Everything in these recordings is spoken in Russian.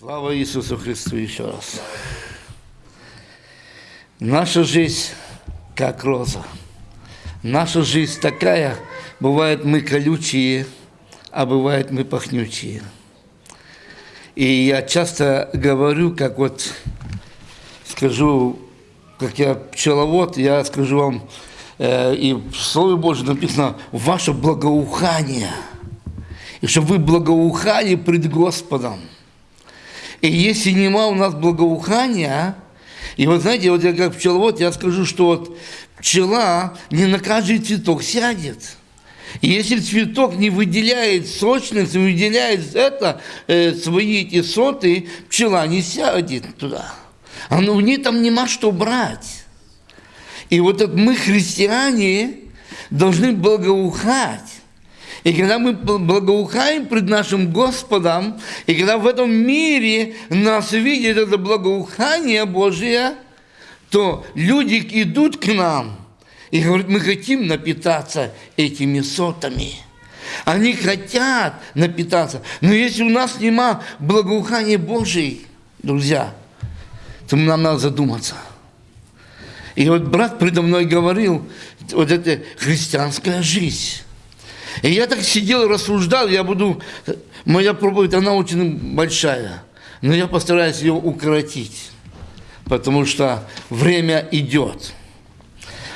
Слава Иисусу Христу еще раз. Наша жизнь как роза. Наша жизнь такая, бывает мы колючие, а бывает мы пахнючие. И я часто говорю, как вот скажу, как я пчеловод, я скажу вам, э, и в Слове Божьем написано, ваше благоухание. И чтобы вы благоухали пред Господом. И если нема у нас благоухания, и вот знаете, вот я как пчеловод, я скажу, что вот пчела не на каждый цветок сядет. И если цветок не выделяет сочность, не выделяет это, э, свои эти соты, пчела не сядет туда. А ну, у нее там нема что брать. И вот это мы, христиане, должны благоухать. И когда мы благоухаем пред нашим Господом, и когда в этом мире нас видит это благоухание Божие, то люди идут к нам и говорят, мы хотим напитаться этими сотами. Они хотят напитаться. Но если у нас нема благоухания Божьей, друзья, то нам надо задуматься. И вот брат предо мной говорил, вот это христианская жизнь. И я так сидел и рассуждал, я буду, моя проповедь, она очень большая, но я постараюсь ее укоротить, потому что время идет.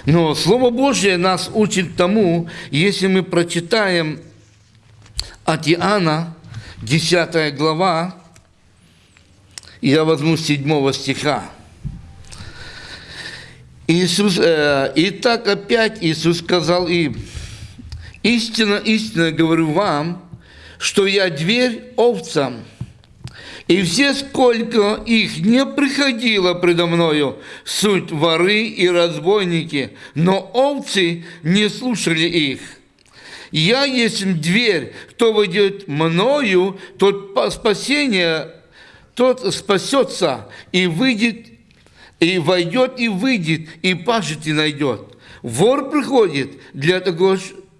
Но Слово Божье нас учит тому, если мы прочитаем от Иоанна, 10 глава, я возьму 7 стиха. Иисус, э, и так опять Иисус сказал им, Истинно, истинно говорю вам, что я дверь овцам. И все, сколько их не приходило предо мною, суть воры и разбойники, но овцы не слушали их. Я есть дверь, кто войдет мною, тот спасение, тот спасется и выйдет, и войдет и выйдет, и пашет и найдет. Вор приходит для того,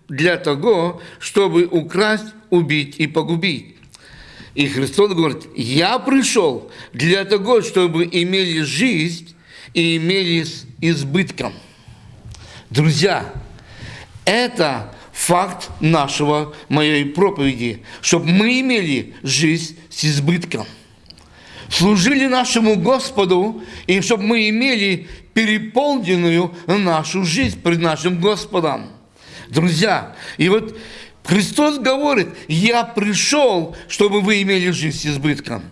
для того, чтобы украсть, убить и погубить. И Христос говорит, я пришел для того, чтобы имели жизнь и имели с избытком. Друзья, это факт нашего, моей проповеди, чтобы мы имели жизнь с избытком. Служили нашему Господу, и чтобы мы имели переполненную нашу жизнь пред нашим Господом. Друзья, и вот Христос говорит, я пришел, чтобы вы имели жизнь с избытком.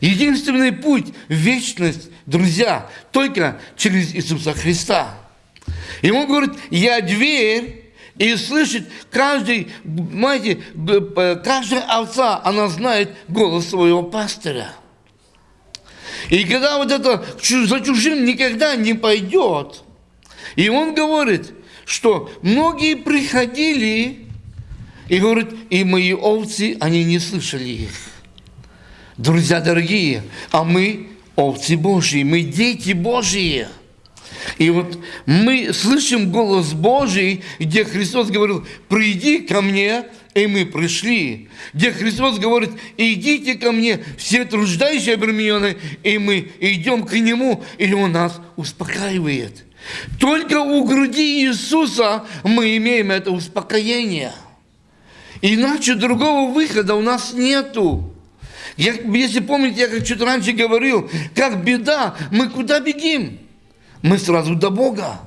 Единственный путь в вечность, друзья, только через Иисуса Христа. И он говорит, я дверь, и слышит каждый, знаете, каждая овца, она знает голос своего пастыря. И когда вот это за чужим никогда не пойдет, и он говорит, что многие приходили и говорят, и мои овцы, они не слышали их. Друзья дорогие, а мы овцы Божьи, мы дети Божьи. И вот мы слышим голос Божий, где Христос говорил, приди ко мне, и мы пришли. Где Христос говорит, идите ко мне, все труждающие обремененные, и мы идем к Нему, и Он нас успокаивает. Только у груди Иисуса мы имеем это успокоение. Иначе другого выхода у нас нету. Я, если помните, я как чуть раньше говорил, как беда, мы куда бегим? Мы сразу до Бога.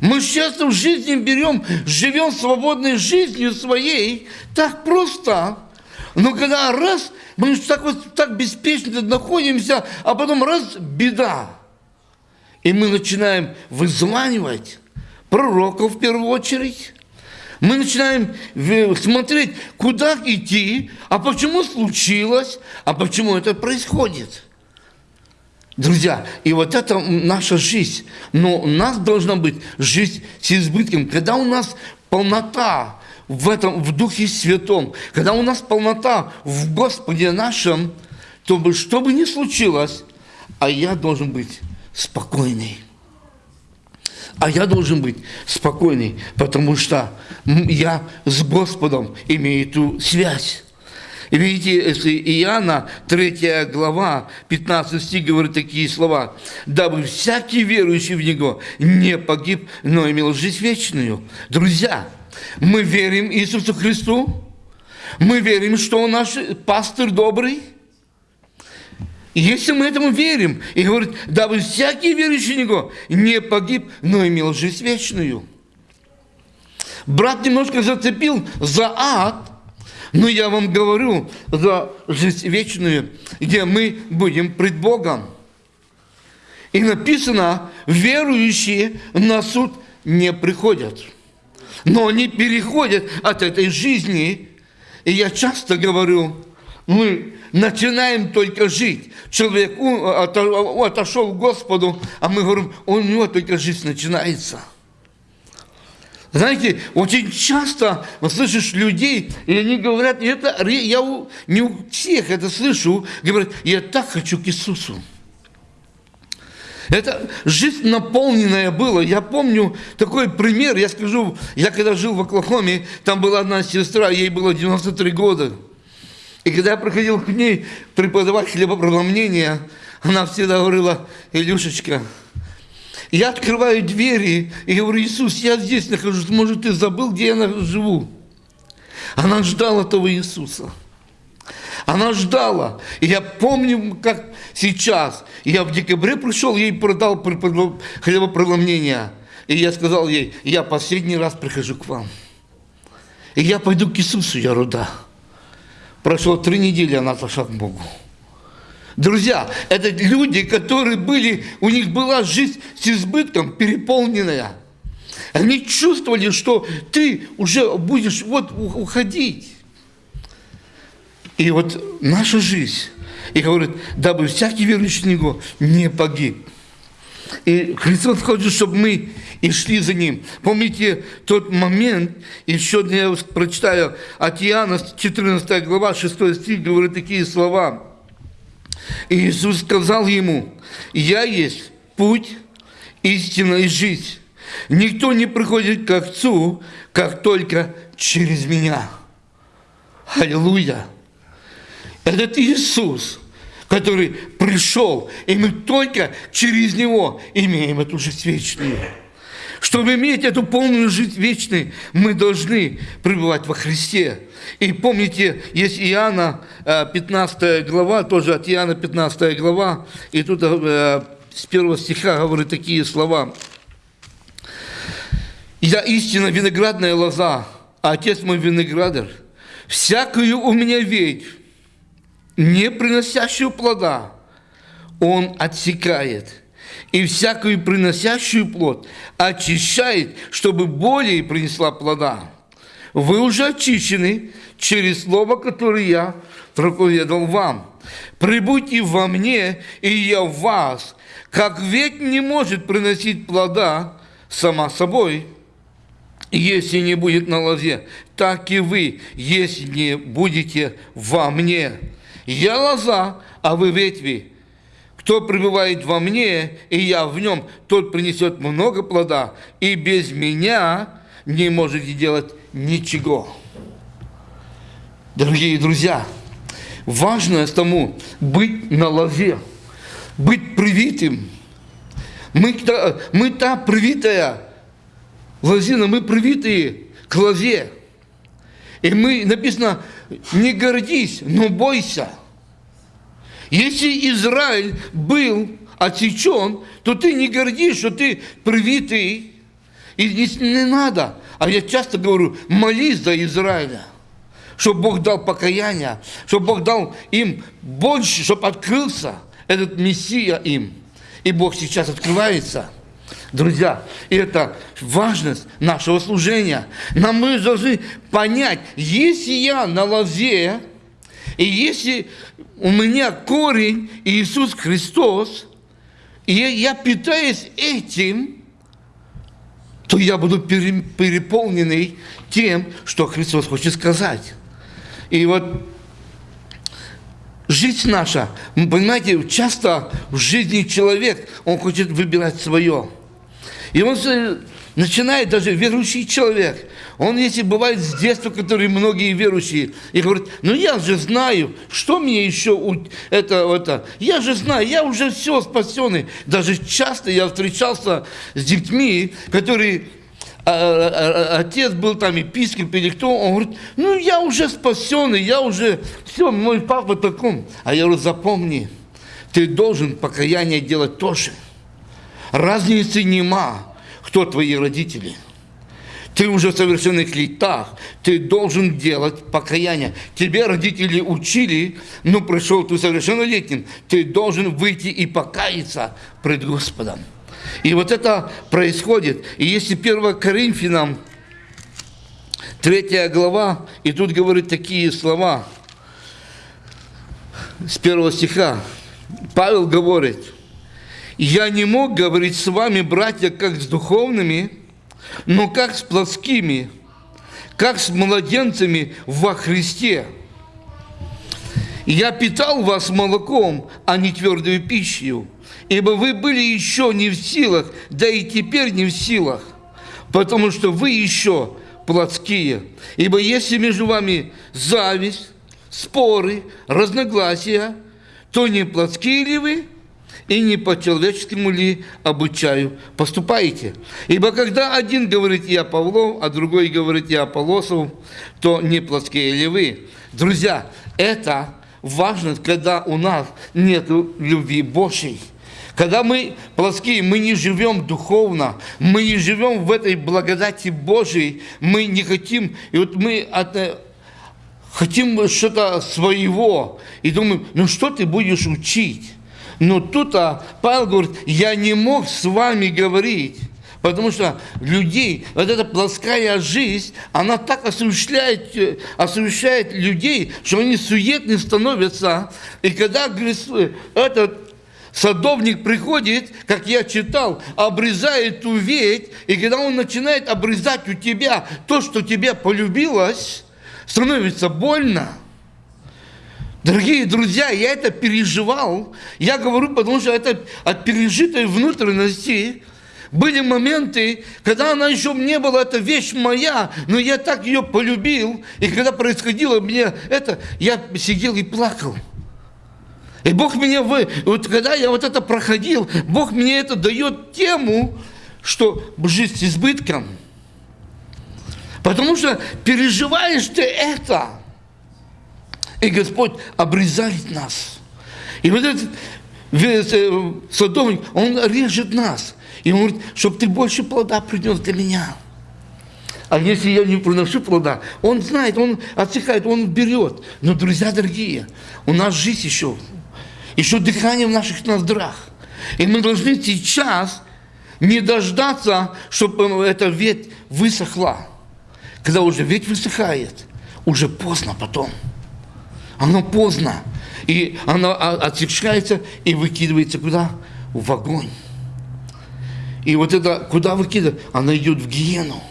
Мы часто в жизни берем, живем свободной жизнью своей, так просто. Но когда раз, мы так вот так беспечно находимся, а потом раз, беда. И мы начинаем вызванивать пророков в первую очередь. Мы начинаем смотреть, куда идти, а почему случилось, а почему это происходит. Друзья, и вот это наша жизнь. Но у нас должна быть жизнь с избытком. Когда у нас полнота в этом, в Духе Святом, когда у нас полнота в Господе нашем, то что бы ни случилось, а я должен быть спокойный. А я должен быть спокойный, потому что я с Господом имею эту связь. Видите, если Иоанна, 3 глава, 15 стих говорит такие слова. «Дабы всякий верующий в Него не погиб, но имел жизнь вечную». Друзья, мы верим Иисусу Христу, мы верим, что Он наш пастырь добрый. И если мы этому верим, и говорит, дабы всякий верующий в Него не погиб, но имел жизнь вечную. Брат немножко зацепил за ад, но я вам говорю за жизнь вечную, где мы будем пред Богом. И написано, верующие на суд не приходят. Но они переходят от этой жизни. И я часто говорю, мы начинаем только жить. Человек отошел к Господу, а мы говорим, у него только жизнь начинается – знаете, очень часто слышишь людей, и они говорят, и это я не у всех это слышу, говорят, я так хочу к Иисусу. Это жизнь наполненная была. Я помню такой пример, я скажу, я когда жил в Оклахоме, там была одна сестра, ей было 93 года. И когда я приходил к ней преподавать хлебопреломление, она всегда говорила, Илюшечка, я открываю двери и говорю, Иисус, я здесь нахожусь, может, ты забыл, где я живу? Она ждала того Иисуса. Она ждала. И я помню, как сейчас. Я в декабре пришел, ей продал хлебопреломление. И я сказал ей, я последний раз прихожу к вам. И я пойду к Иисусу, я руда. Прошло три недели, она отошла к Богу. Друзья, это люди, которые были, у них была жизнь с избытком, переполненная. Они чувствовали, что ты уже будешь вот уходить. И вот наша жизнь, и говорит, дабы всякий верующий в Него не погиб. И Христос хочет, чтобы мы и шли за Ним. Помните тот момент, еще я прочитаю от Иоанна, 14 глава, 6 стих, говорит такие слова – и Иисус сказал ему, «Я есть путь, истина и жизнь. Никто не приходит к Отцу, как только через меня». Аллилуйя! Этот Иисус, который пришел, и мы только через Него имеем эту жизнь вечную. Чтобы иметь эту полную жизнь вечную, мы должны пребывать во Христе. И помните, есть Иоанна 15 э, глава, тоже от Иоанна 15 глава, и тут э, с первого стиха говорит такие слова. «Я истинно виноградная лоза, а отец мой виноградарь. Всякую у меня ведь, не приносящую плода, он отсекает» и всякую приносящую плод очищает, чтобы более принесла плода. Вы уже очищены через слово, которое я проповедовал вам. Прибудьте во мне, и я в вас. Как ветвь не может приносить плода сама собой, если не будет на лозе, так и вы, если не будете во мне. Я лоза, а вы ветви. Кто пребывает во мне, и я в нем, тот принесет много плода, и без меня не можете делать ничего. Дорогие друзья, важно тому быть на лозе, быть привитым. Мы, мы та привитая лозина, мы привитые к лозе. И мы, написано, не гордись, но бойся – если Израиль был отсечен, то ты не гордишь, что ты привитый. И не, не надо. А я часто говорю, молись за Израиля, чтобы Бог дал покаяние, чтобы Бог дал им больше, чтобы открылся этот Мессия им. И Бог сейчас открывается. Друзья, это важность нашего служения. Нам мы должны понять, если я на лозе, и если у меня корень Иисус Христос, и я питаюсь этим, то я буду переполненный тем, что Христос хочет сказать. И вот жизнь наша, понимаете, часто в жизни человек, он хочет выбирать свое. И он начинает, даже верующий человек, Он, если бывает с детства, которые многие верующие, и говорят, ну я же знаю, что мне еще это, это, я же знаю, я уже все спасенный. Даже часто я встречался с детьми, которые а, а, а, отец был там епископ или кто, он говорит, ну я уже спасенный, я уже, все, мой папа таком. А я говорю, запомни, ты должен покаяние делать тоже. Разницы нема, кто твои родители. Ты уже в совершенных летах, ты должен делать покаяние. Тебе родители учили, но пришел ты совершеннолетним, ты должен выйти и покаяться пред Господом. И вот это происходит. И если 1 Коринфянам, 3 глава, и тут говорит такие слова с первого стиха. Павел говорит, «Я не мог говорить с вами, братья, как с духовными, но как с плотскими, как с младенцами во Христе. Я питал вас молоком, а не твердой пищей, ибо вы были еще не в силах, да и теперь не в силах, потому что вы еще плотские. Ибо если между вами зависть, споры, разногласия, то не плотские ли вы, и не по-человеческому ли обучаю поступаете. Ибо когда один говорит «я Павлов», а другой говорит «я Аполосов», то не плотские ли вы. Друзья, это важно, когда у нас нет любви Божьей. Когда мы плоские, мы не живем духовно, мы не живем в этой благодати Божией, мы не хотим, и вот мы от, э, хотим что-то своего, и думаем, ну что ты будешь учить? Но тут а, Павел говорит, я не мог с вами говорить, потому что людей, вот эта плоская жизнь, она так осуществляет, э, осуществляет людей, что они суетны становятся. И когда этот Садовник приходит, как я читал, обрезает ту ветвь, и когда он начинает обрезать у тебя то, что тебе полюбилось, становится больно. Дорогие друзья, я это переживал. Я говорю, потому что это от пережитой внутренности были моменты, когда она еще не была, эта вещь моя, но я так ее полюбил. И когда происходило мне это, я сидел и плакал. И Бог меня, вы, вот когда я вот это проходил, Бог мне это дает тему, что жизнь с избытком. Потому что переживаешь ты это. И Господь обрезает нас. И вот этот э, садовник, он режет нас. И он говорит, чтобы ты больше плода принес для меня. А если я не приношу плода, он знает, он отсекает, он берет. Но, друзья дорогие, у нас жизнь еще еще дыхание в наших ноздрах. И мы должны сейчас не дождаться, чтобы эта ветвь высохла. Когда уже ветвь высыхает, уже поздно потом. Оно поздно. И оно отсекается и выкидывается куда? В огонь. И вот это, куда выкидывает? Она идет в гиену.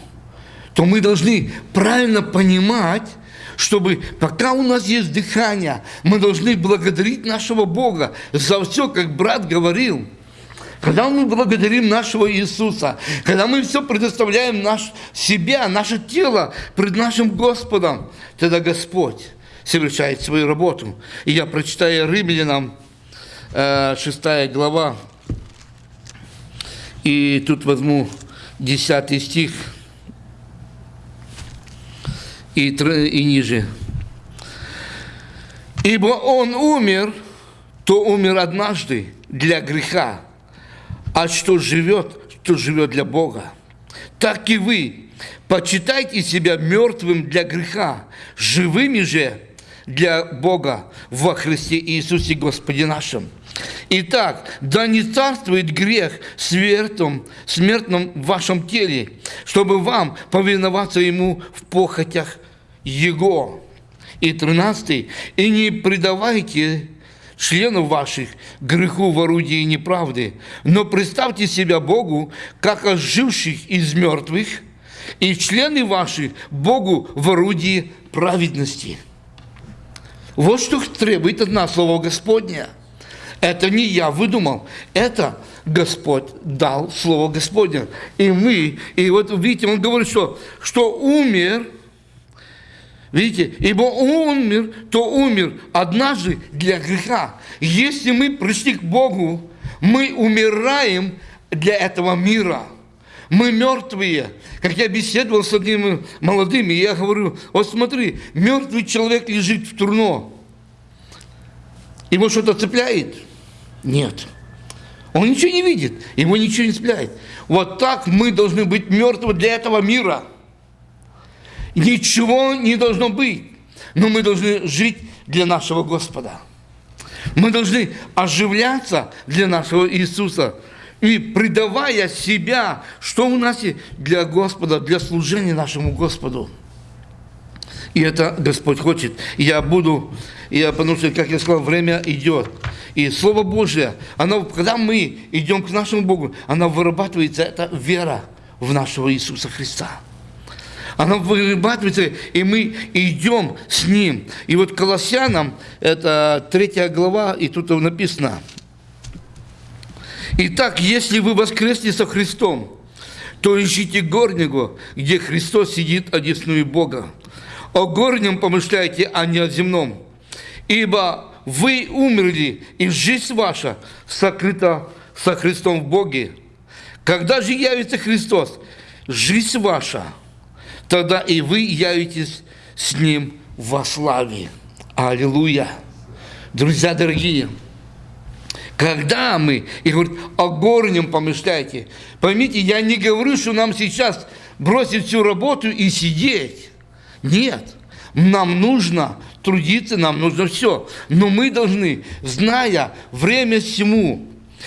То мы должны правильно понимать, чтобы пока у нас есть дыхание, мы должны благодарить нашего Бога за все, как брат говорил. Когда мы благодарим нашего Иисуса, когда мы все предоставляем наш, себя, наше тело пред нашим Господом, тогда Господь совершает свою работу. И я прочитаю Римлянам 6 э, глава, и тут возьму 10 стих – и, и ниже. Ибо он умер, то умер однажды для греха, а что живет, то живет для Бога. Так и вы почитайте себя мертвым для греха, живыми же для Бога во Христе Иисусе Господе нашим. Итак, да не царствует грех смертом, смертном в вашем теле, чтобы вам повиноваться ему в похотях его. И тринадцатый. И не предавайте членов ваших греху в орудии неправды, но представьте себя Богу, как оживших из мертвых, и члены ваши Богу в орудии праведности. Вот что требует от Слово Господня – Это не я выдумал, это Господь дал Слово Господне. И мы, и вот видите, он говорит, что, что умер, видите, ибо умер, то умер однажды для греха. Если мы пришли к Богу, мы умираем для этого мира. Мы мертвые. Как я беседовал с одним молодым, я говорю, вот смотри, мертвый человек лежит в турно. Его что-то цепляет? Нет. Он ничего не видит, его ничего не цепляет. Вот так мы должны быть мертвы для этого мира. Ничего не должно быть, но мы должны жить для нашего Господа. Мы должны оживляться для нашего Иисуса и предавая себя, что у нас есть для Господа, для служения нашему Господу. И это Господь хочет. Я буду, я, потому что, как я сказал, время идет. И Слово Божье, оно, когда мы идем к нашему Богу, оно вырабатывается, это вера в нашего Иисуса Христа. Она вырабатывается, и мы идем с Ним. И вот Колоссянам, это третья глава, и тут написано. Итак, если вы воскресли со Христом, то ищите горнего, где Христос сидит одесную Бога. О горнем помышляйте, а не о земном. Ибо вы умерли, и жизнь ваша сокрыта со Христом в Боге. Когда же явится Христос, жизнь ваша, тогда и вы явитесь с Ним во славе. Аллилуйя! Друзья дорогие, когда мы, и говорит, о горнем помышляйте. Поймите, я не говорю, что нам сейчас бросить всю работу и сидеть. Нет. Нам нужно трудиться, нам нужно все. Но мы должны, зная время всему,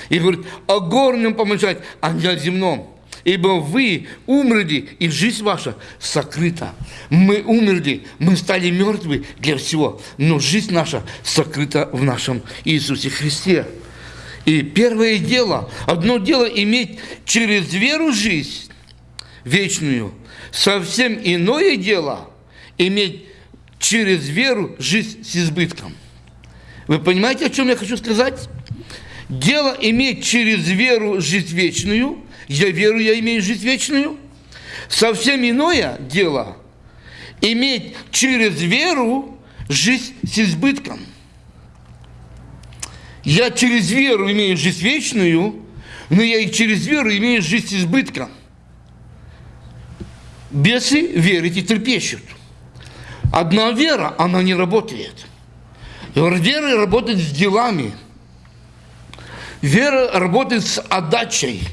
и говорит, о горнем помышать, а не о земном. Ибо вы умерли, и жизнь ваша сокрыта. Мы умерли, мы стали мертвы для всего, но жизнь наша сокрыта в нашем Иисусе Христе. И первое дело, одно дело иметь через веру жизнь вечную, совсем иное дело иметь через веру жизнь с избытком. Вы понимаете, о чем я хочу сказать? Дело иметь через веру жизнь вечную, я веру, я имею жизнь вечную. Совсем иное дело иметь через веру жизнь с избытком. Я через веру имею жизнь вечную, но я и через веру имею жизнь с избытком. Бесы верить и трепещут. Одна вера, она не работает. Вера работает с делами. Вера работает с отдачей.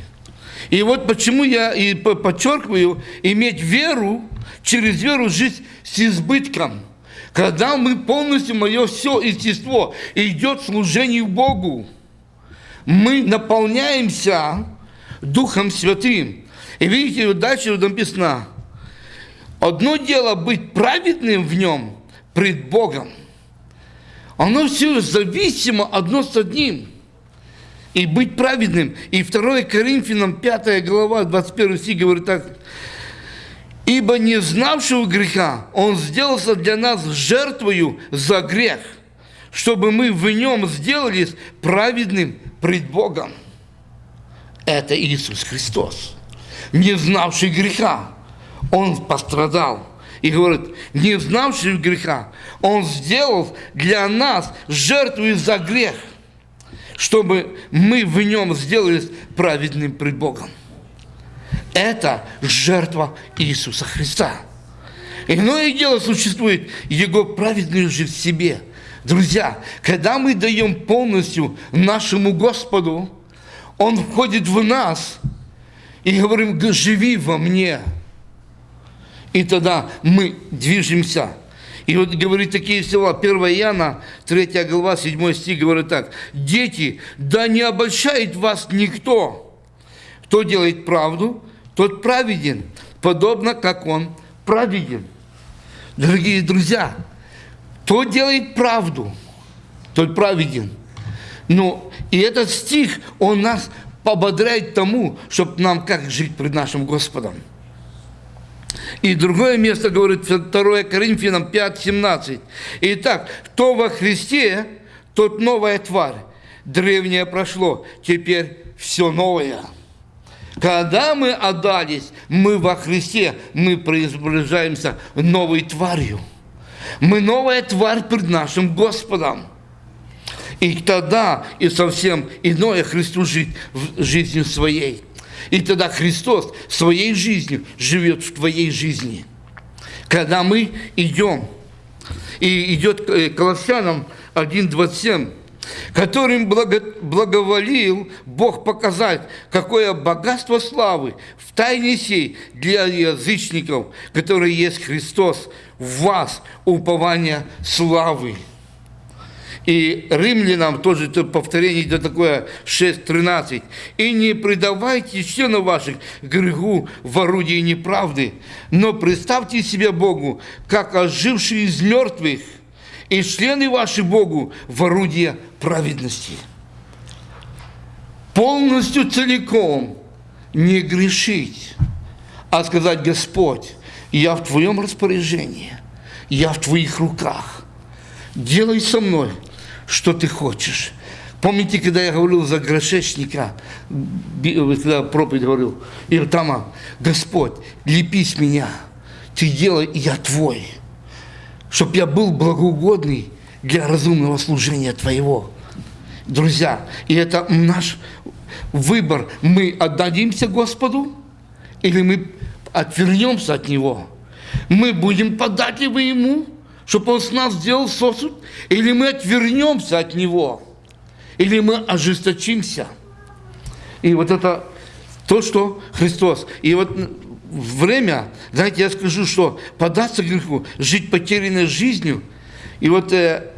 И вот почему я и подчеркиваю, иметь веру, через веру жить с избытком. Когда мы полностью, мое все естество идет служению Богу, мы наполняемся Духом Святым. И видите, дальше написано, Одно дело быть праведным в нем пред Богом. Оно все зависимо одно с одним. И быть праведным. И 2 Коринфянам 5 глава, 21 стих говорит так. «Ибо не знавшего греха Он сделался для нас жертвою за грех, чтобы мы в нем сделались праведным пред Богом». Это Иисус Христос, не знавший греха он пострадал. И говорит, не знавший греха, он сделал для нас жертву за грех, чтобы мы в нем сделались праведным пред Богом. Это жертва Иисуса Христа. Иное дело существует Его праведную жизнь в себе. Друзья, когда мы даем полностью нашему Господу, Он входит в нас и говорим, живи во мне – и тогда мы движемся. И вот говорит такие слова, 1 Иоанна, 3 глава, 7 стих, говорит так. «Дети, да не обольщает вас никто. Кто делает правду, тот праведен, подобно как он праведен». Дорогие друзья, кто делает правду, тот праведен. Ну, и этот стих, он нас пободряет тому, чтобы нам как жить пред нашим Господом. И другое место говорит 2 Коринфянам 5, 17. Итак, кто во Христе, тот новая тварь. древнее прошло, теперь все новое. Когда мы отдались, мы во Христе, мы преображаемся новой тварью. Мы новая тварь перед нашим Господом. И тогда и совсем иное Христу жить жизнью своей. И тогда Христос своей жизнью живет в твоей жизни. Когда мы идем, и идет э, Колоссянам 1.27, которым благо, благоволил Бог показать, какое богатство славы в тайне сей для язычников, которые есть Христос, в вас упование славы. И римлянам тоже это повторение идет такое 6.13. «И не предавайте членов ваших греху в орудии неправды, но представьте себя Богу, как ожившие из мертвых, и члены ваши Богу в орудие праведности». Полностью целиком не грешить, а сказать, Господь, я в Твоем распоряжении, я в Твоих руках. Делай со мной – что ты хочешь. Помните, когда я говорил за грошечника, когда проповедь говорил, и там, Господь, лепись меня, ты делай, и я твой, чтобы я был благоугодный для разумного служения твоего. Друзья, и это наш выбор. Мы отдадимся Господу или мы отвернемся от Него. Мы будем податливы Ему, чтобы Он с нас сделал сосуд, или мы отвернемся от Него, или мы ожесточимся. И вот это то, что Христос. И вот время, знаете, я скажу, что податься греху, жить потерянной жизнью, и вот э,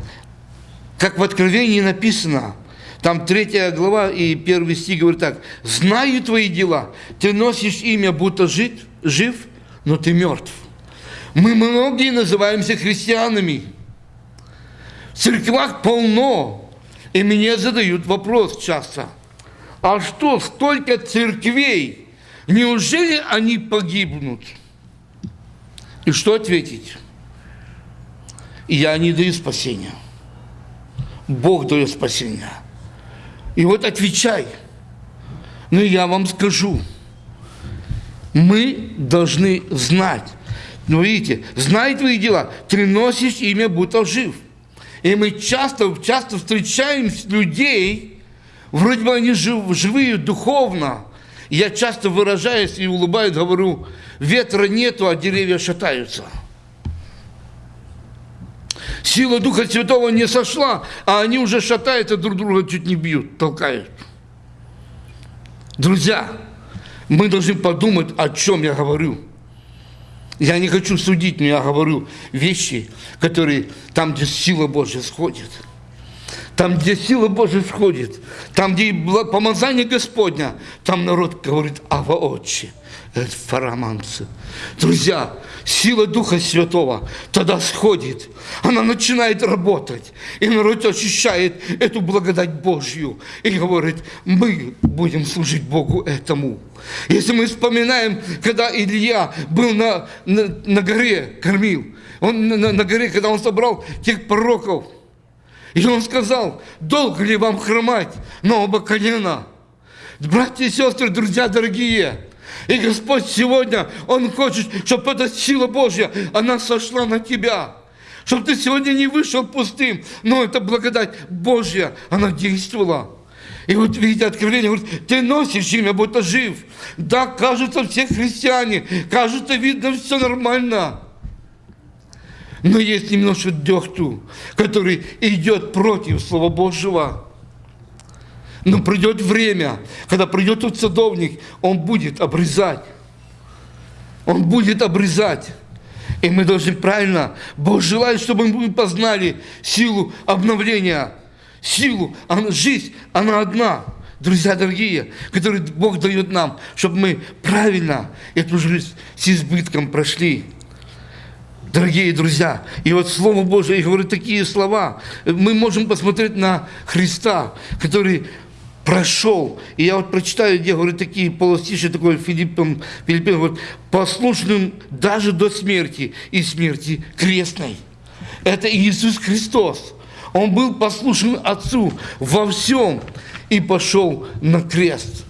как в Откровении написано, там третья глава и первый стих говорит так, «Знаю твои дела, ты носишь имя, будто жить, жив, но ты мертв». Мы многие называемся христианами. В церквах полно. И мне задают вопрос часто. А что, столько церквей? Неужели они погибнут? И что ответить? Я не даю спасения. Бог дает спасение. И вот отвечай. Но я вам скажу. Мы должны знать, но ну, видите, знай твои дела, ты носишь имя, будто жив. И мы часто, часто встречаем людей, вроде бы они жив, живые духовно. Я часто выражаюсь и улыбаюсь, говорю, ветра нету, а деревья шатаются. Сила Духа Святого не сошла, а они уже шатаются, друг друга чуть не бьют, толкают. Друзья, мы должны подумать, о чем я говорю. Я не хочу судить, но я говорю вещи, которые там, где сила Божья сходит. Там, где сила Божья сходит, там, где помазание Господня, там народ говорит «Ава Отче» фараманцы. Друзья, сила Духа Святого тогда сходит, она начинает работать, и народ ощущает эту благодать Божью и говорит, мы будем служить Богу этому. Если мы вспоминаем, когда Илья был на, на, на горе, кормил, он на, на горе, когда он собрал тех пророков, и он сказал, долго ли вам хромать на оба колена? Братья и сестры, друзья дорогие, и Господь сегодня, Он хочет, чтобы эта сила Божья, она сошла на тебя. Чтобы ты сегодня не вышел пустым, но эта благодать Божья, она действовала. И вот видите, откровение говорит, ты носишь имя, будто жив. Да, кажется, все христиане, кажется, видно, все нормально. Но есть немножко дехту, который идет против Слова Божьего. Но придет время, когда придет тот садовник, он будет обрезать. Он будет обрезать. И мы должны правильно, Бог желает, чтобы мы познали силу обновления, силу, она, жизнь, она одна. Друзья дорогие, которые Бог дает нам, чтобы мы правильно эту жизнь с избытком прошли. Дорогие друзья, и вот Слово Божие, я говорю такие слова. Мы можем посмотреть на Христа, который прошел. И я вот прочитаю, где говорю такие полостиши, такой Филиппом, Филиппин, вот, послушным даже до смерти и смерти крестной. Это Иисус Христос. Он был послушен Отцу во всем и пошел на крест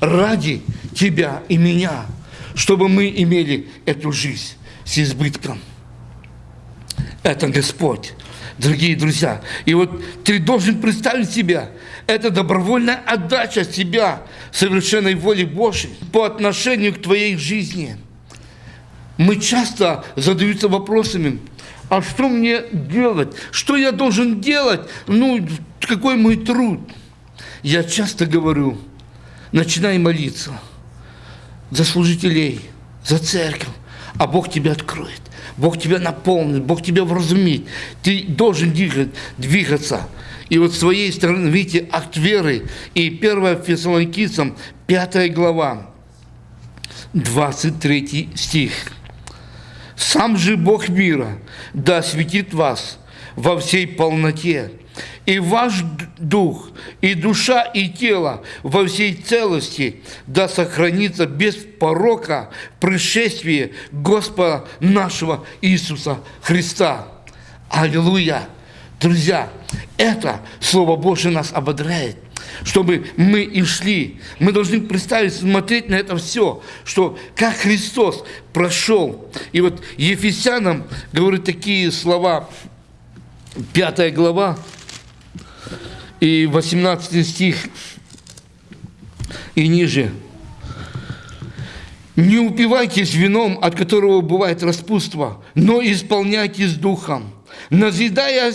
ради тебя и меня, чтобы мы имели эту жизнь с избытком. Это Господь, дорогие друзья. И вот ты должен представить себя, это добровольная отдача себя совершенной воле Божьей по отношению к твоей жизни. Мы часто задаются вопросами, а что мне делать? Что я должен делать? Ну, какой мой труд? Я часто говорю, начинай молиться за служителей, за церковь, а Бог тебя откроет. Бог тебя наполнит, Бог тебя вразумит. Ты должен двигать, двигаться. И вот с своей стороны, видите, акт веры. И 1 Фессалоникийцам, 5 глава, 23 стих. «Сам же Бог мира да осветит вас во всей полноте, и ваш дух, и душа, и тело во всей целости да сохранится без порока пришествие Господа нашего Иисуса Христа. Аллилуйя! Друзья, это Слово Божие нас ободряет, чтобы мы и шли. Мы должны представить, смотреть на это все, что как Христос прошел. И вот Ефесянам говорит такие слова, 5 глава, и 18 стих и ниже. «Не упивайтесь вином, от которого бывает распутство, но исполняйтесь духом, назидая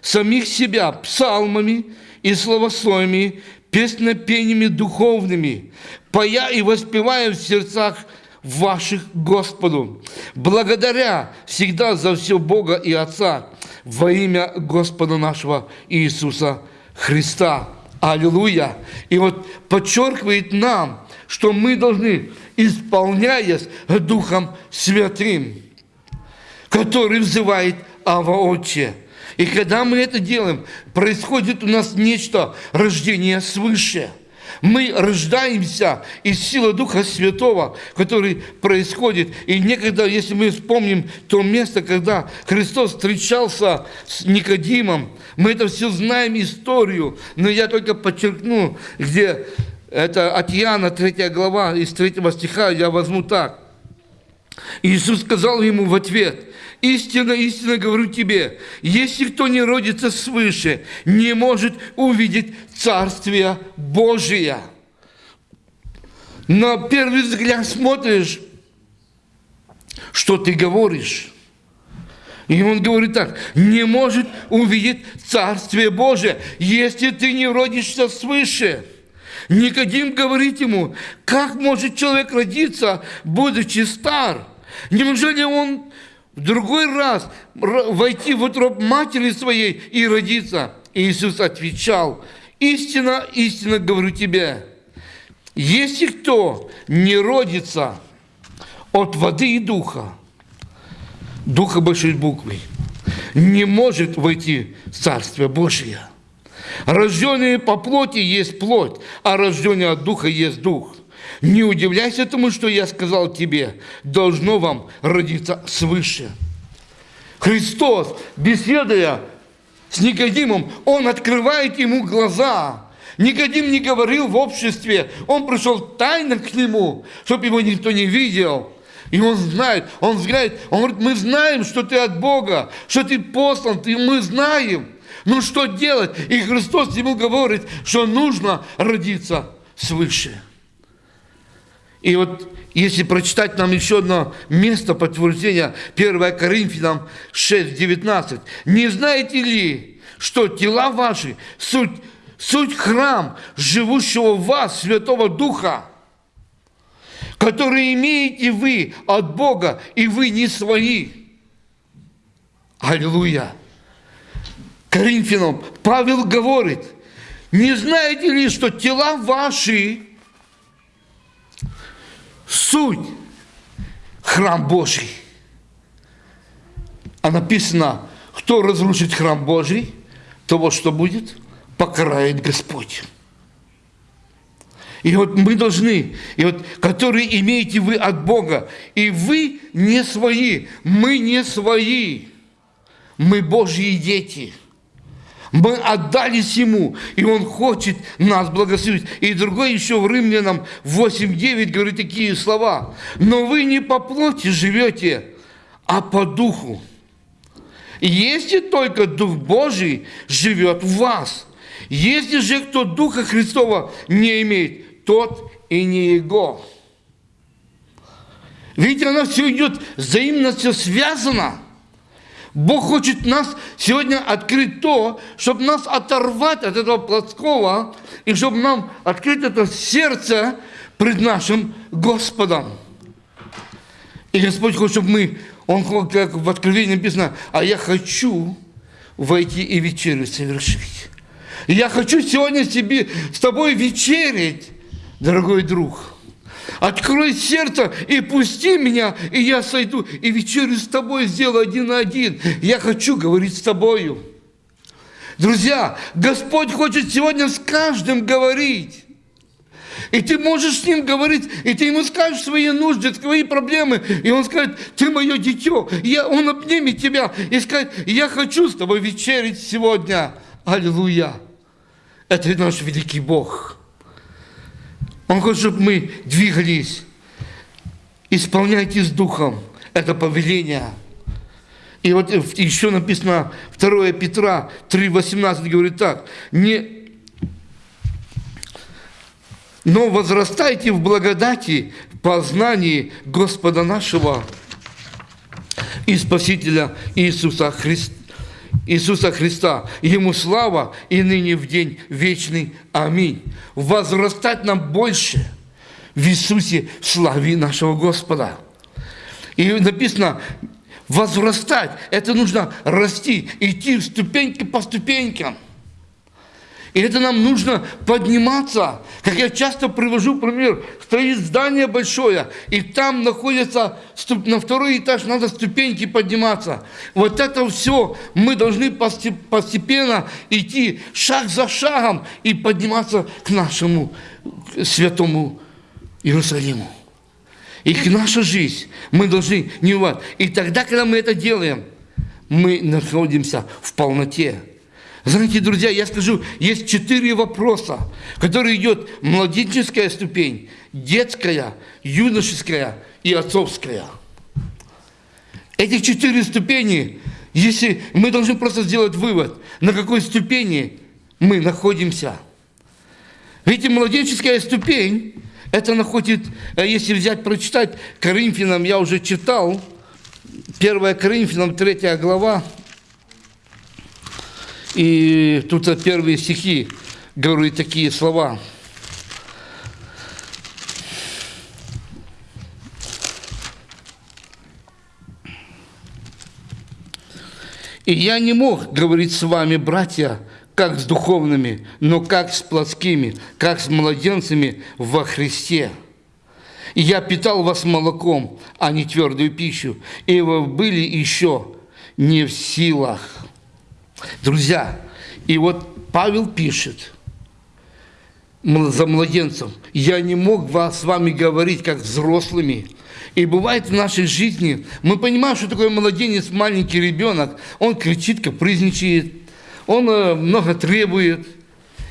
самих себя псалмами и словословиями, песнопениями духовными, поя и воспевая в сердцах ваших Господу, благодаря всегда за все Бога и Отца во имя Господа нашего Иисуса Христа. Аллилуйя! И вот подчеркивает нам, что мы должны, исполняясь Духом Святым, который взывает Ава Отче. И когда мы это делаем, происходит у нас нечто, рождение свыше – мы рождаемся из силы Духа Святого, который происходит. И некогда, если мы вспомним то место, когда Христос встречался с Никодимом, мы это все знаем историю, но я только подчеркну, где это от Иоанна 3 глава, из 3 стиха я возьму так. Иисус сказал ему в ответ, Истинно, истинно говорю тебе, если кто не родится свыше, не может увидеть Царствие Божие. На первый взгляд смотришь, что ты говоришь. И он говорит так, не может увидеть Царствие Божие, если ты не родишься свыше. Никодим говорит ему, как может человек родиться, будучи стар? Неужели он в другой раз войти в утробу матери своей и родиться. Иисус отвечал, истина, истина говорю тебе, если кто не родится от воды и духа, духа большой буквы, не может войти в Царствие Божие. Рожденные по плоти есть плоть, а рожденные от духа есть дух. Не удивляйся тому, что я сказал тебе, должно вам родиться свыше. Христос, беседуя с Никодимом, Он открывает ему глаза. Никодим не говорил в обществе, он пришел тайно к нему, чтобы его никто не видел. И он знает, он знает, он говорит, мы знаем, что ты от Бога, что ты послан, ты, мы знаем. Ну что делать? И Христос ему говорит, что нужно родиться свыше. И вот если прочитать нам еще одно место подтверждения, 1 Коринфянам 6, 19. «Не знаете ли, что тела ваши суть, суть храм живущего в вас Святого Духа, который имеете вы от Бога, и вы не свои?» Аллилуйя! Коринфянам Павел говорит, не знаете ли, что тела ваши суть храм Божий. А написано, кто разрушит храм Божий, того, что будет, покарает Господь. И вот мы должны, и вот, которые имеете вы от Бога, и вы не свои, мы не свои, мы Божьи дети. Мы отдались Ему, и Он хочет нас благословить. И другой еще в Римлянам 8.9 говорит такие слова. «Но вы не по плоти живете, а по духу. Если только Дух Божий живет в вас. Если же кто Духа Христова не имеет, тот и не Его». Видите, оно все идет взаимно все связано. Бог хочет нас сегодня открыть то, чтобы нас оторвать от этого плотского, и чтобы нам открыть это сердце пред нашим Господом. И Господь хочет, чтобы мы, Он, как в Откровении написано, а я хочу войти и вечерю совершить. Я хочу сегодня себе, с тобой вечерить, дорогой друг. Открой сердце и пусти меня, и я сойду, и вечерю с тобой сделаю один на один. Я хочу говорить с тобою. Друзья, Господь хочет сегодня с каждым говорить. И ты можешь с ним говорить, и ты ему скажешь свои нужды, свои проблемы, и он скажет, ты мое дитё, я, он обнимет тебя и скажет, я хочу с тобой вечерить сегодня. Аллилуйя. Это наш великий Бог. Он хочет, чтобы мы двигались. Исполняйте с Духом это повеление. И вот еще написано 2 Петра 3,18 говорит так. Не, но возрастайте в благодати, в познании Господа нашего и Спасителя Иисуса Христа. Иисуса Христа. Ему слава и ныне в день вечный. Аминь. Возрастать нам больше в Иисусе славе нашего Господа. И написано, возрастать, это нужно расти, идти ступеньки по ступенькам – и это нам нужно подниматься. Как я часто привожу пример, стоит здание большое, и там находится, на второй этаж надо ступеньки подниматься. Вот это все мы должны постепенно идти шаг за шагом и подниматься к нашему святому Иерусалиму. И к нашей жизни мы должны не вот. И тогда, когда мы это делаем, мы находимся в полноте. Знаете, друзья, я скажу, есть четыре вопроса, которые идет младенческая ступень, детская, юношеская и отцовская. Этих четыре ступени, если мы должны просто сделать вывод, на какой ступени мы находимся. Видите, младенческая ступень, это находит, э, если взять, прочитать Коринфянам, я уже читал, 1 Коринфянам, 3 глава, и тут первые стихи говорят такие слова. И я не мог говорить с вами, братья, как с духовными, но как с плотскими, как с младенцами во Христе. И я питал вас молоком, а не твердую пищу, и вы были еще не в силах Друзья, и вот Павел пишет за младенцем, я не мог вас, с вами говорить как взрослыми. И бывает в нашей жизни, мы понимаем, что такое младенец, маленький ребенок, он кричит, капризничает, он э, много требует.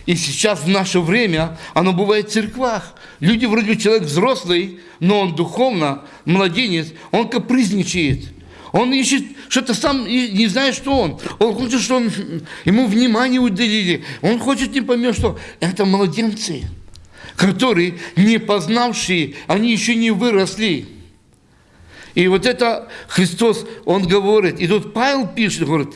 И сейчас в наше время оно бывает в церквах. Люди вроде человек взрослый, но он духовно, младенец, он капризничает – он ищет что-то сам, не знает, что он. Он хочет, чтобы ему внимание уделили. Он хочет не поймет, что это младенцы, которые не познавшие, они еще не выросли. И вот это Христос, Он говорит, и тут Павел пишет, говорит,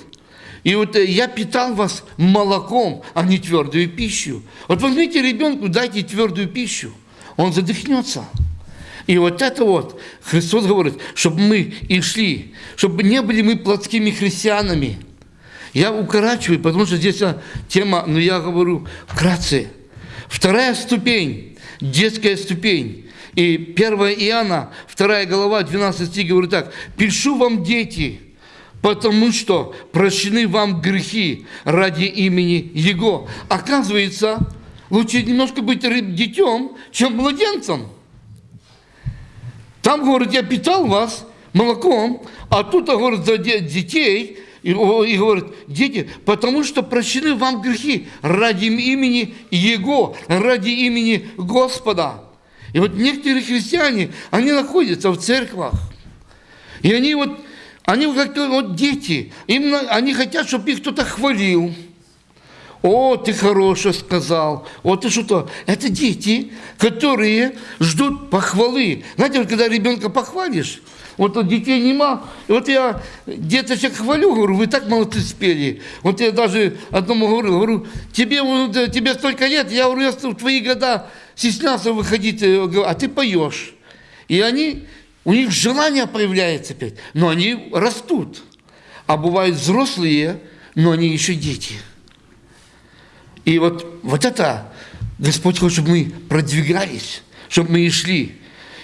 и вот э, я питал вас молоком, а не твердую пищу. Вот возьмите ребенку, дайте твердую пищу, он задохнется. И вот это вот Христос говорит, чтобы мы и шли, чтобы не были мы плотскими христианами. Я укорачиваю, потому что здесь тема, но я говорю вкратце. Вторая ступень, детская ступень. И 1 Иоанна, 2 глава, 12 стих говорит так. «Пишу вам, дети, потому что прощены вам грехи ради имени Его». Оказывается, лучше немножко быть детем, чем младенцем. Там, говорит, я питал вас молоком, а тут, говорит, за детей и, и говорит, дети, потому что прощены вам грехи ради имени Его, ради имени Господа. И вот некоторые христиане, они находятся в церквах. И они вот, они как вот дети, им, они хотят, чтобы их кто-то хвалил. О, ты хорошо сказал. О, ты что-то. Это дети, которые ждут похвалы. Знаете, вот когда ребенка похвалишь, вот у детей нема. Вот я деточек хвалю, говорю, вы так молодцы спели. Вот я даже одному говорю, говорю, тебе, вот, тебе столько лет, я говорю, я в твои года стеснялся выходить, э, а ты поешь. И они, у них желание появляется опять, но они растут. А бывают взрослые, но они еще дети. И вот, вот это Господь хочет, чтобы мы продвигались, чтобы мы и шли.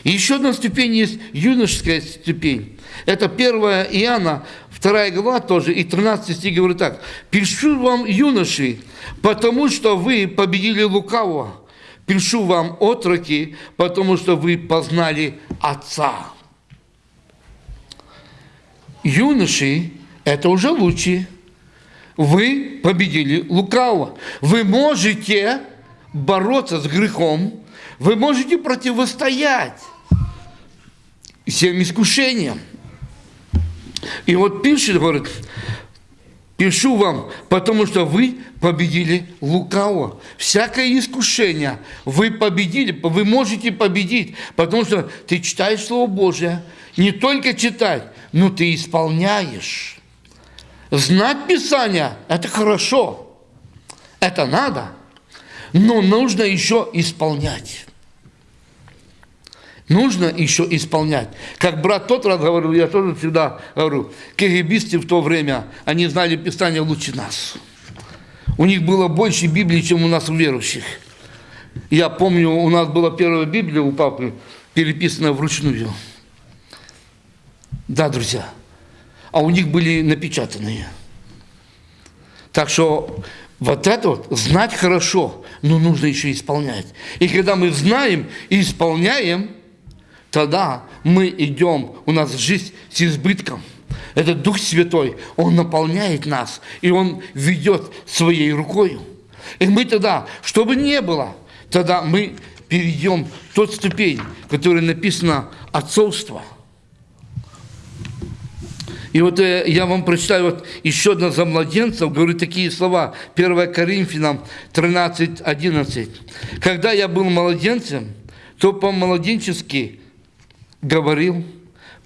И еще одна ступень есть юношеская ступень. Это 1 Иоанна, 2 глава тоже, и 13 стих говорит так. «Пишу вам, юноши, потому что вы победили лукавого. Пишу вам, отроки, потому что вы познали Отца». Юноши – это уже лучше. Вы победили лукавого. Вы можете бороться с грехом, вы можете противостоять всем искушениям. И вот пишет, говорит, пишу вам, потому что вы победили лукаво. Всякое искушение вы победили, вы можете победить, потому что ты читаешь Слово Божие, не только читать, но ты исполняешь. Знать Писание – это хорошо, это надо, но нужно еще исполнять нужно еще исполнять. Как брат тот раз говорил, я тоже всегда говорю, кегибисты в то время, они знали Писание лучше нас. У них было больше Библии, чем у нас у верующих. Я помню, у нас была первая Библия у папы, переписанная вручную. Да, друзья. А у них были напечатанные. Так что вот это вот знать хорошо, но нужно еще исполнять. И когда мы знаем и исполняем, тогда мы идем, у нас жизнь с избытком. Этот Дух Святой, Он наполняет нас, и Он ведет своей рукой. И мы тогда, чтобы не было, тогда мы перейдем в тот ступень, которая написана «отцовство». И вот э, я вам прочитаю вот еще одно за младенцев, говорю такие слова, 1 Коринфянам 13, 11. «Когда я был младенцем, то по-младенчески говорил,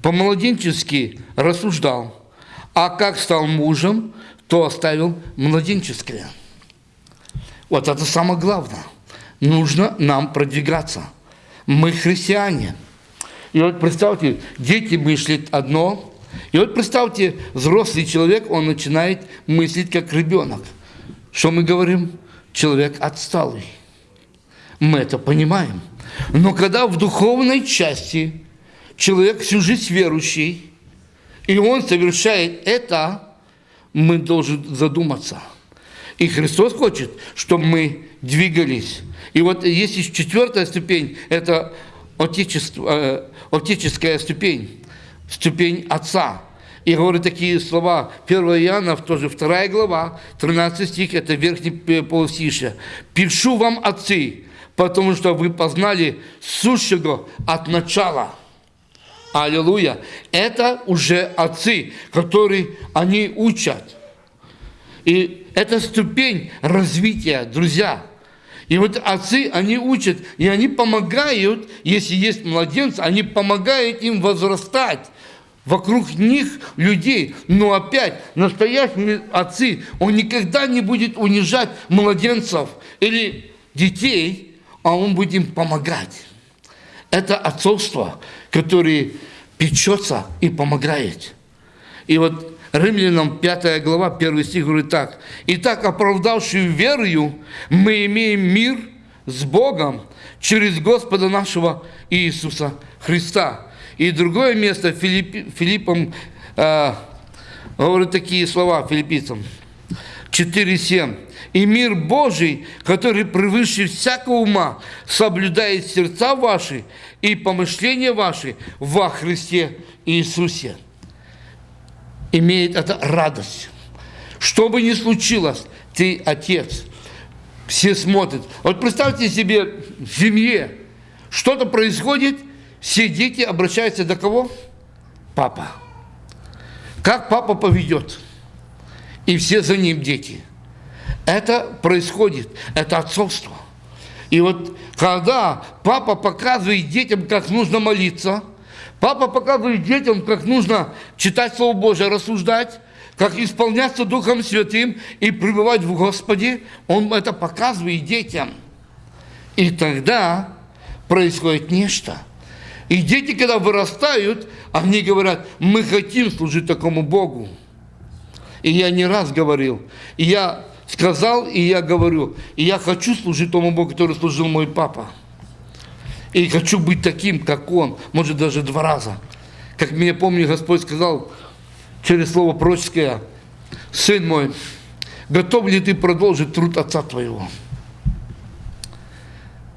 по-младенчески рассуждал, а как стал мужем, то оставил младенческое. Вот это самое главное. Нужно нам продвигаться. Мы христиане. И вот представьте, дети мыслят одно, и вот представьте, взрослый человек, он начинает мыслить как ребенок. Что мы говорим? Человек отсталый. Мы это понимаем. Но когда в духовной части человек всю жизнь верующий, и он совершает это, мы должны задуматься. И Христос хочет, чтобы мы двигались. И вот есть четвертая ступень, это отечество, э, отеческая ступень, ступень Отца. И говорит такие слова, 1 Иоанна, тоже 2 глава, 13 стих, это верхний полустишье. «Пишу вам, отцы, потому что вы познали сущего от начала». Аллилуйя. Это уже отцы, которые они учат. И это ступень развития, друзья. И вот отцы, они учат, и они помогают, если есть младенцы, они помогают им возрастать вокруг них людей. Но опять, настоящие отцы, он никогда не будет унижать младенцев или детей, а он будет им помогать. Это отцовство, которое печется и помогает. И вот Римлянам 5 глава, 1 стих говорит так. «Итак, оправдавшую верою, мы имеем мир с Богом через Господа нашего Иисуса Христа». И другое место Филипп, Филиппом э, говорит такие слова филиппийцам. 4.7. «И мир Божий, который превыше всякого ума, соблюдает сердца ваши и помышления ваши во Христе Иисусе». имеет это радость. Что бы ни случилось, ты отец. Все смотрят. Вот представьте себе в семье, что-то происходит, все дети обращаются до кого? Папа. Как папа поведет? И все за ним дети. Это происходит, это отцовство. И вот когда папа показывает детям, как нужно молиться, папа показывает детям, как нужно читать Слово Божие, рассуждать, как исполняться Духом Святым и пребывать в Господе, он это показывает детям. И тогда происходит нечто. И дети, когда вырастают, они говорят, мы хотим служить такому Богу. И я не раз говорил, и я сказал, и я говорю, и я хочу служить тому Богу, который служил мой папа. И хочу быть таким, как он, может даже два раза. Как мне помню, Господь сказал через слово пророческое, сын мой, готов ли ты продолжить труд отца твоего?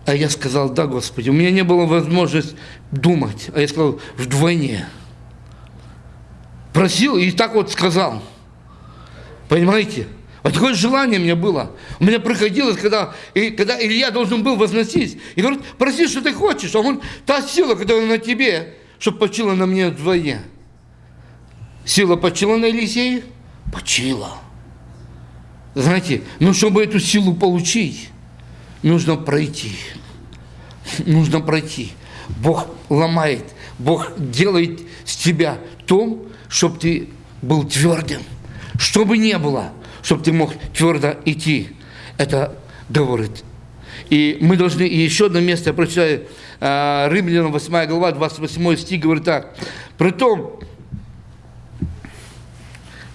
А я сказал, да, Господи, у меня не было возможности думать. А я сказал, вдвойне. Просил и так вот сказал. Понимаете? Вот такое желание у меня было. У меня приходилось, когда, и, когда Илья должен был возносить. И говорит, проси, что ты хочешь. А он, та сила, которая на тебе, чтобы почила на мне вдвойне. Сила почила на Елисее? Почила. Знаете, но чтобы эту силу получить, нужно пройти. Нужно пройти. Бог ломает, Бог делает с тебя то, чтобы ты был твердым. Что бы ни было, чтобы ты мог твердо идти. Это говорит. И мы должны, и еще одно место, я прочитаю, а, Римлянам 8 глава, 28 стих, говорит так. Притом,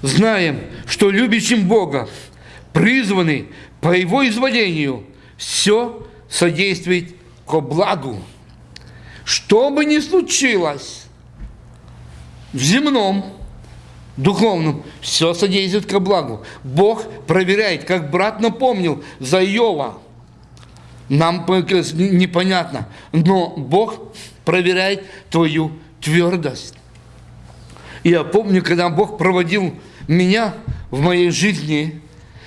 знаем, что любящим Бога, призваны по Его изволению, все содействует ко благу. Что бы ни случилось в земном, духовном, все содействует ко благу. Бог проверяет, как брат напомнил за Иова. Нам непонятно, но Бог проверяет твою твердость. Я помню, когда Бог проводил меня в моей жизни,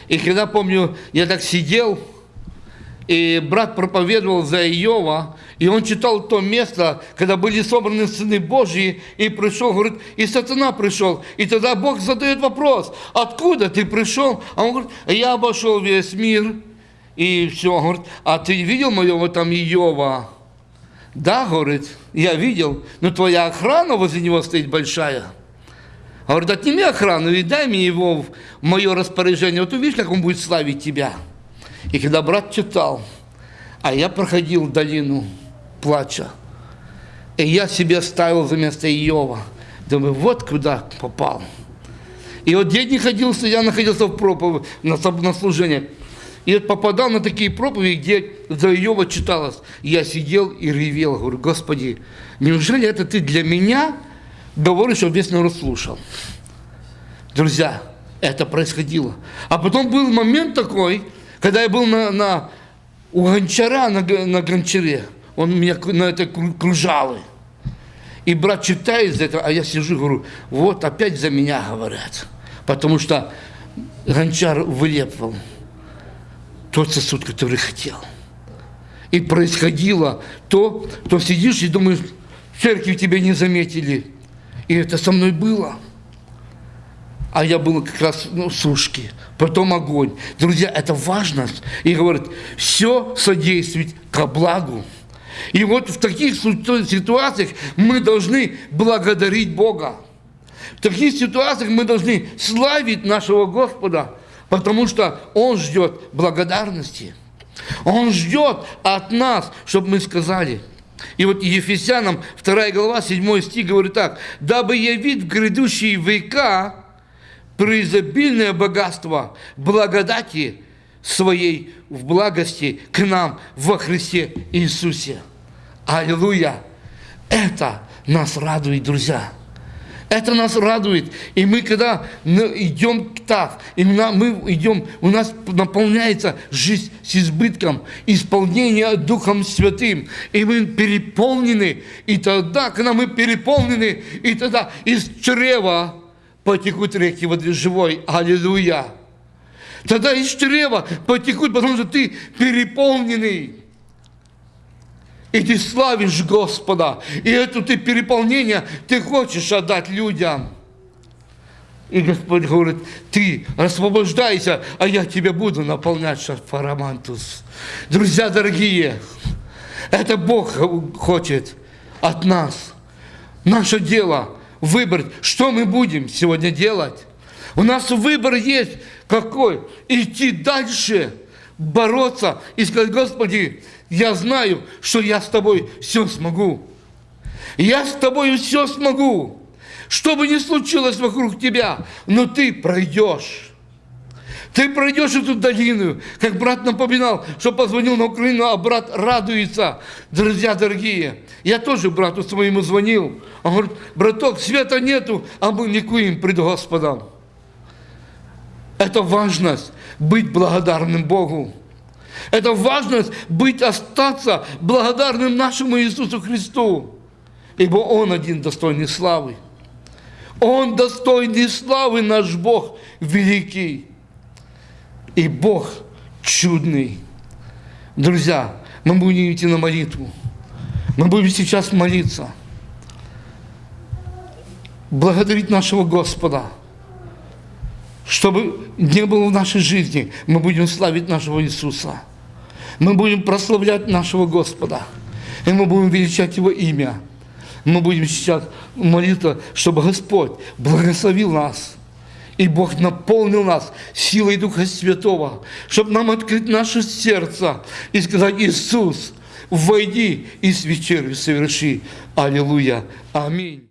и когда, помню, я так сидел, и брат проповедовал за Иова, и он читал то место, когда были собраны сыны Божьи, и пришел, говорит, и сатана пришел. И тогда Бог задает вопрос, откуда ты пришел? А он говорит, я обошел весь мир, и все. Он говорит, а ты видел моего там Иова? Да, говорит, я видел, но твоя охрана возле него стоит большая. Говорит, отними охрану и дай мне его в мое распоряжение. Вот увидишь, как он будет славить тебя. И когда брат читал, а я проходил долину плача, и я себе ставил за место Иова. Думаю, вот куда попал. И вот день не ходился, я находился в проповеди, на, на служении. И вот попадал на такие проповеди, где за Иова читалось. Я сидел и ревел, говорю, Господи, неужели это ты для меня говоришь, чтобы весь народ слушал? Друзья, это происходило. А потом был момент такой, когда я был на, на, у гончара на, на гончаре, он меня на это кружалы. И брат читает за это, а я сижу и говорю, вот опять за меня говорят. Потому что гончар вылепывал тот сосуд, который хотел. И происходило то, то сидишь и думаешь, в церкви тебя не заметили. И это со мной было а я был как раз ну, сушки, потом огонь. Друзья, это важно. И говорит, все содействует ко благу. И вот в таких ситуациях мы должны благодарить Бога. В таких ситуациях мы должны славить нашего Господа, потому что Он ждет благодарности. Он ждет от нас, чтобы мы сказали. И вот Ефесянам 2 глава 7 стих говорит так. «Дабы явить в грядущие века преизобильное богатство благодати своей в благости к нам во Христе Иисусе. Аллилуйя! Это нас радует, друзья. Это нас радует. И мы, когда идем так, и мы идем, у нас наполняется жизнь с избытком, исполнение Духом Святым. И мы переполнены. И тогда, когда мы переполнены, и тогда из чрева потекут реки воды живой. Аллилуйя. Тогда из чрева потекут, потому что ты переполненный. И ты славишь Господа. И это ты переполнение ты хочешь отдать людям. И Господь говорит, ты освобождайся, а я тебя буду наполнять шарфарамантус. Друзья дорогие, это Бог хочет от нас. Наше дело выбрать, что мы будем сегодня делать. У нас выбор есть какой? Идти дальше, бороться и сказать, Господи, я знаю, что я с тобой все смогу. Я с тобой все смогу. Что бы ни случилось вокруг тебя, но ты пройдешь. Ты пройдешь эту долину, как брат напоминал, что позвонил на Украину, а брат радуется. Друзья дорогие, я тоже брату своему звонил. Он говорит, браток, света нету, а мы ликуем пред Господом. Это важность быть благодарным Богу. Это важность быть, остаться благодарным нашему Иисусу Христу. Ибо Он один достойный славы. Он достойный славы, наш Бог великий. И Бог чудный. Друзья, мы будем идти на молитву. Мы будем сейчас молиться. Благодарить нашего Господа – чтобы не было в нашей жизни, мы будем славить нашего Иисуса. Мы будем прославлять нашего Господа. И мы будем величать Его имя. Мы будем сейчас молиться, чтобы Господь благословил нас. И Бог наполнил нас силой Духа Святого, чтобы нам открыть наше сердце и сказать, Иисус, войди и с вечерю соверши. Аллилуйя. Аминь.